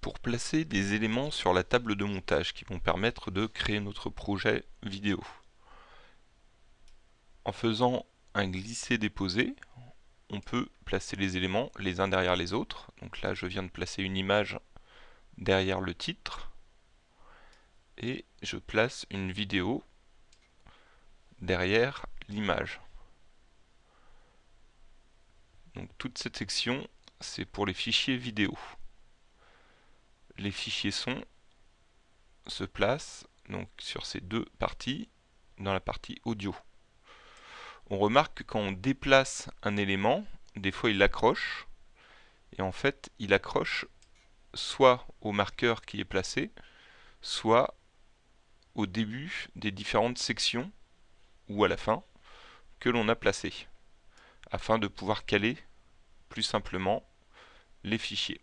pour placer des éléments sur la table de montage qui vont permettre de créer notre projet vidéo. En faisant un glisser-déposer, on peut placer les éléments les uns derrière les autres. Donc là, je viens de placer une image derrière le titre et je place une vidéo derrière l'image. Donc toute cette section, c'est pour les fichiers vidéo les fichiers son se placent donc sur ces deux parties dans la partie audio. On remarque que quand on déplace un élément, des fois il accroche, et en fait il accroche soit au marqueur qui est placé, soit au début des différentes sections, ou à la fin, que l'on a placé, afin de pouvoir caler plus simplement les fichiers.